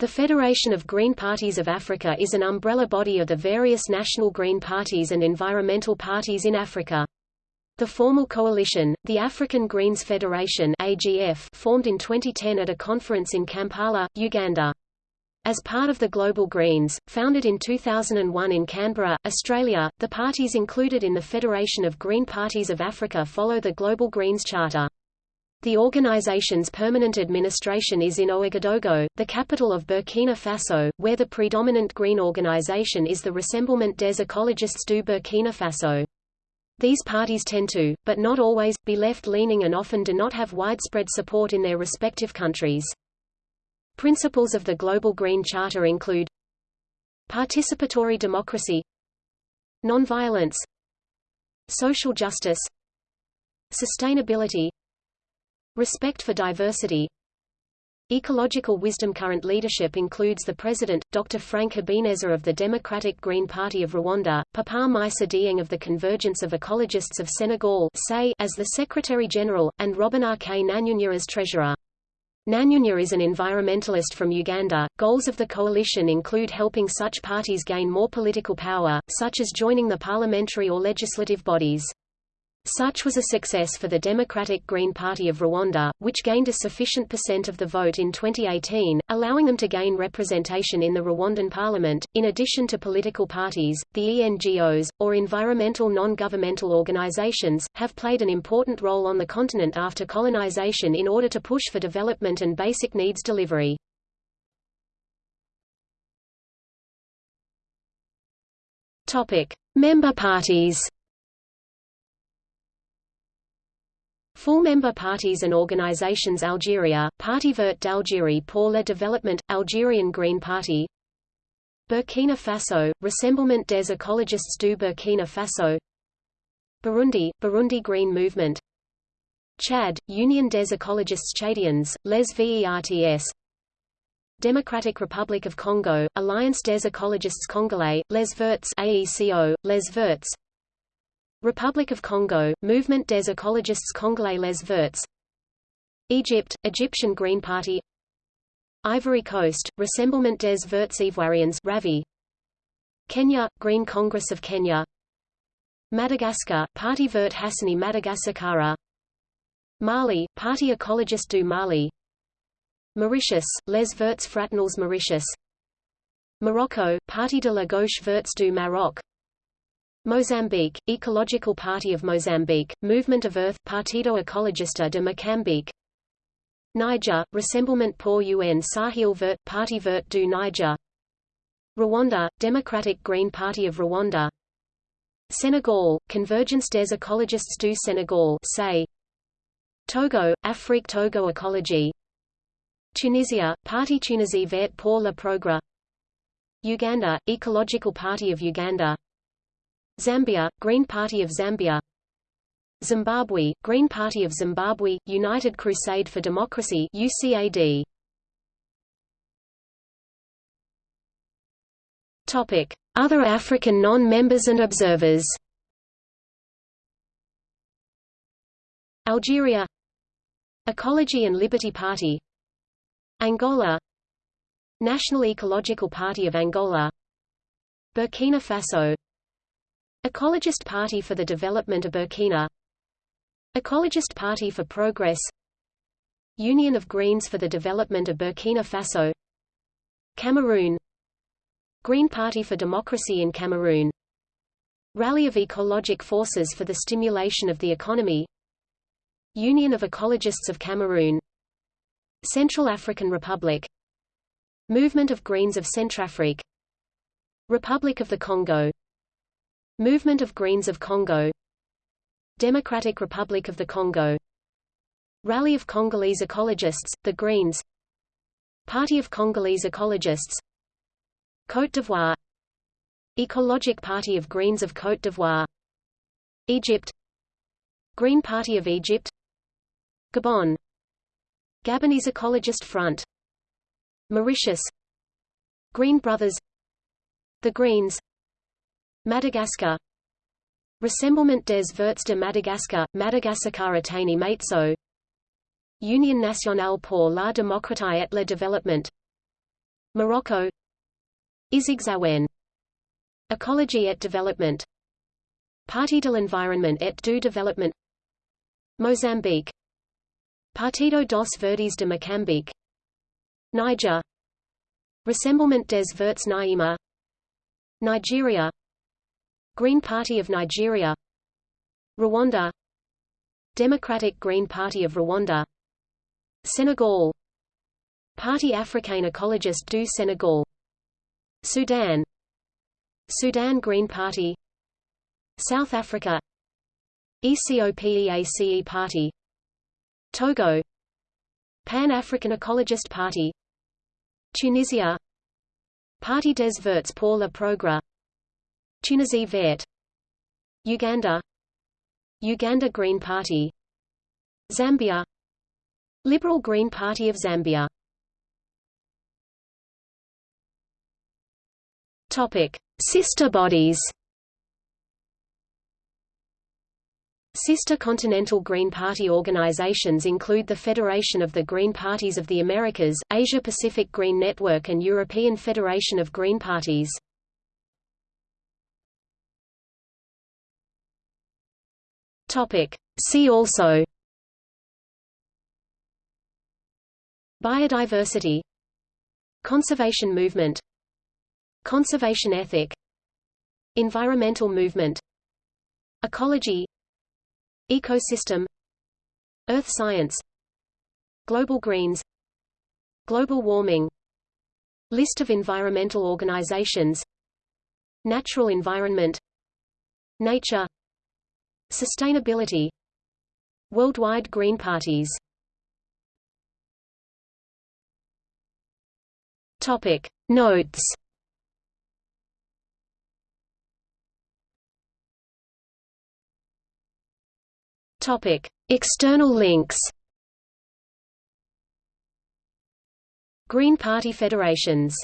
The Federation of Green Parties of Africa is an umbrella body of the various national green parties and environmental parties in Africa. The formal coalition, the African Greens Federation AGF, formed in 2010 at a conference in Kampala, Uganda. As part of the Global Greens, founded in 2001 in Canberra, Australia, the parties included in the Federation of Green Parties of Africa follow the Global Greens Charter. The organization's permanent administration is in Ouagadougou, the capital of Burkina Faso, where the predominant green organization is the Rassemblement des écologistes du Burkina Faso. These parties tend to, but not always, be left-leaning and often do not have widespread support in their respective countries. Principles of the Global Green Charter include Participatory democracy Nonviolence Social justice Sustainability Respect for diversity Ecological wisdom Current leadership includes the President, Dr. Frank Habineza of the Democratic Green Party of Rwanda, Papa Maïssa Dieng of the Convergence of Ecologists of Senegal as the Secretary-General, and Robin K. Nanyunya as Treasurer. Nanyunya is an environmentalist from Uganda. Goals of the coalition include helping such parties gain more political power, such as joining the parliamentary or legislative bodies. Such was a success for the Democratic Green Party of Rwanda, which gained a sufficient percent of the vote in 2018, allowing them to gain representation in the Rwandan parliament. In addition to political parties, the ENGOs, or environmental non-governmental organizations, have played an important role on the continent after colonization in order to push for development and basic needs delivery. Topic: Member parties. Full member parties and organizations Algeria, Parti Vert d'Algérie pour le développement, Algerian Green Party. Burkina Faso, Rassemblement des écologistes du Burkina Faso. Burundi, Burundi Green Movement. Chad, Union des écologistes tchadiens, Les Verts Democratic Republic of Congo, Alliance des écologistes congolais, Les Verts AECO, Les Verts Republic of Congo, Mouvement des écologistes congolais Les Verts. Egypt, Egyptian Green Party. Ivory Coast, Rassemblement des Verts Ivoiriens Ravi. Kenya, Green Congress of Kenya. Madagascar, Parti Vert Hassani Madagascar Mali, Parti Écologiste du Mali. Mauritius, Les Verts Fraternels Mauritius. Morocco, Parti de la Gauche Verts du Maroc Mozambique, Ecological Party of Mozambique, Movement of Earth Partido Ecologista de Moçambique Niger, Rassemblement pour un Sahel Vert, Parti Vert du Niger. Rwanda, Democratic Green Party of Rwanda. Senegal, Convergence des écologistes du Sénégal say. Togo, Afrique Togo Ecology. Tunisia, Parti Tunisie Vert pour le Progrès. Uganda, Ecological Party of Uganda Zambia, Green Party of Zambia. Zimbabwe, Green Party of Zimbabwe, United Crusade for Democracy UCAD. Topic: Other African non-members and observers. Algeria. Ecology and Liberty Party. Angola. National Ecological Party of Angola. Burkina Faso Ecologist Party for the Development of Burkina. Ecologist Party for Progress. Union of Greens for the Development of Burkina Faso. Cameroon. Green Party for Democracy in Cameroon. Rally of Ecologic Forces for the Stimulation of the Economy. Union of Ecologists of Cameroon. Central African Republic. Movement of Greens of Centrafrique. Republic of the Congo Movement of Greens of Congo. Democratic Republic of the Congo. Rally of Congolese Ecologists, the Greens. Party of Congolese Ecologists. Côte d'Ivoire. Ecologic Party of Greens of Côte d'Ivoire. Egypt. Green Party of Egypt. Gabon. Gabonese Ecologist Front. Mauritius. Green Brothers. The Greens Madagascar. Rassemblement des Verts de Madagascar, Madagascar Atani Maitso Union nationale pour la démocratie et le développement. Morocco. Izigzawen Ecology et Development. Parti de l'Environnement et du Développement. Mozambique. Partido dos Verdes de Moçambique Niger. Rassemblement des Verts Naima Nigeria Green Party of Nigeria Rwanda Democratic Green Party of Rwanda Senegal Parti africain écologiste du Sénégal Sudan Sudan Green Party South Africa ECOPEACE Party Togo Pan-African Ecologist Party Tunisia Parti des Verts pour le Progrès Tunisie Verte Uganda. Uganda Green Party. Zambia. Liberal Green Party of Zambia. Topic: Sister bodies. Sister Continental Green Party organizations include the Federation of the Green Parties of the Americas, Asia-Pacific Green Network and European Federation of Green Parties. Topic. See also. Biodiversity. Conservation movement. Conservation ethic. Environmental movement. Ecology. Ecosystem. Earth science. Global greens. Global warming. List of environmental organizations. Natural environment. Nature Sustainability Worldwide Green Parties. Topic Notes. Topic External links. Green Party federations